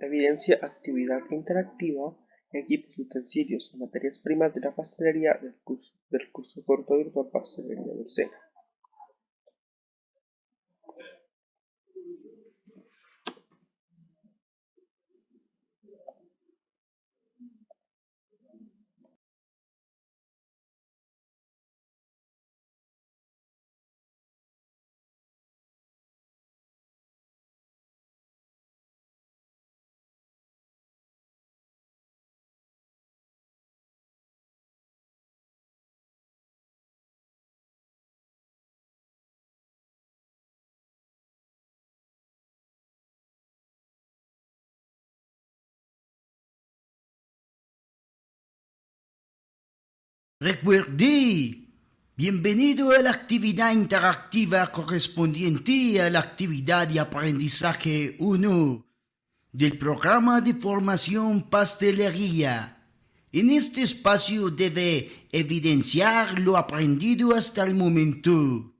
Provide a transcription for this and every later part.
Evidencia actividad interactiva, equipos, utensilios y materias primas de la pastelería del curso corto virtual Pastelería del Sena. Recuerde, bienvenido a la actividad interactiva correspondiente a la actividad de aprendizaje 1 del programa de formación pastelería. En este espacio debe evidenciar lo aprendido hasta el momento.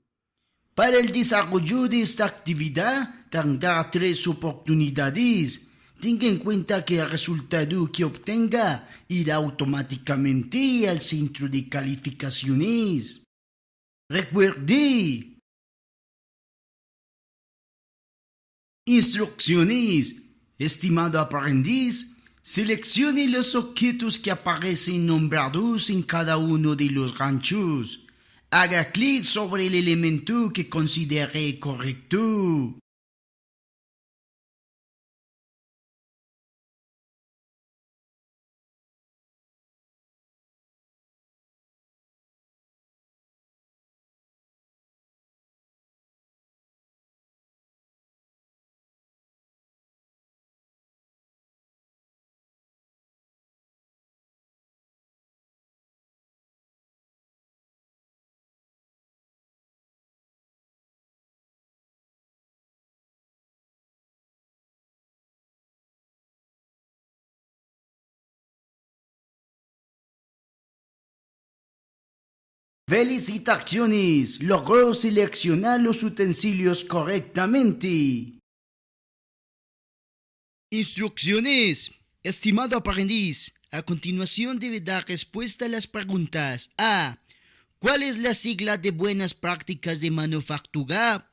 Para el desarrollo de esta actividad tendrá tres oportunidades Tenga en cuenta que el resultado que obtenga irá automáticamente al centro de calificaciones. Recuerde. Instrucciones. Estimado aprendiz, seleccione los objetos que aparecen nombrados en cada uno de los ganchos. Haga clic sobre el elemento que considere correcto. Felicitaciones, logró seleccionar los utensilios correctamente. Instrucciones. Estimado aprendiz, a continuación debe dar respuesta a las preguntas A. ¿Cuál es la sigla de buenas prácticas de manufactura?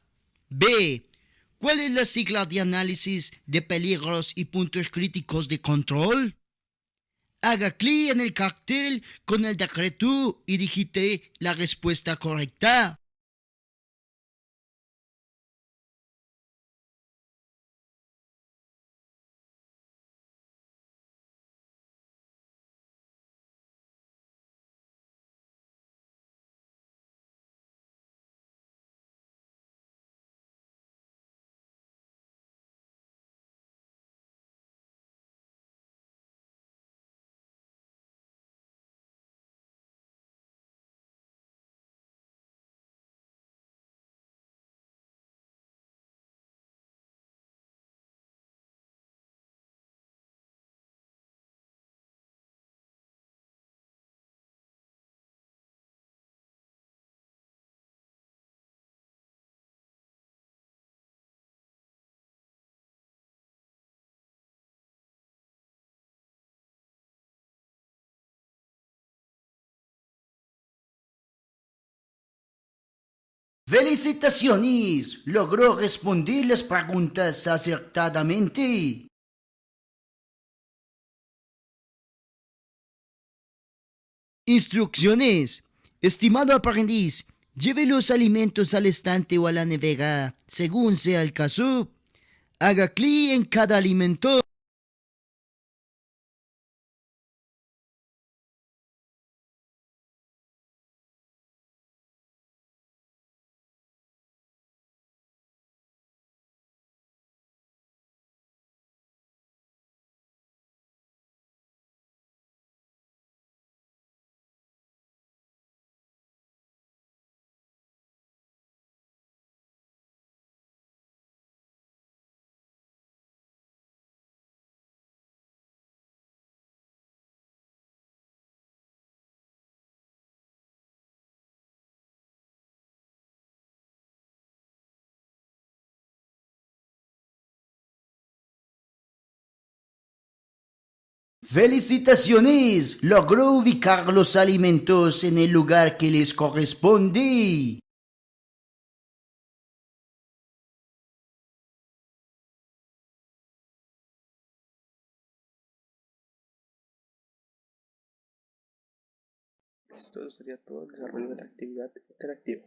B. ¿Cuál es la sigla de análisis de peligros y puntos críticos de control? Haga clic en el cartel con el decreto y digite la respuesta correcta. Felicitaciones, logró responder las preguntas acertadamente. Instrucciones. Estimado aprendiz, lleve los alimentos al estante o a la nevera, según sea el caso. Haga clic en cada alimento. ¡Felicitaciones! Logró ubicar los alimentos en el lugar que les corresponde. Esto sería todo el desarrollo de la actividad interactiva.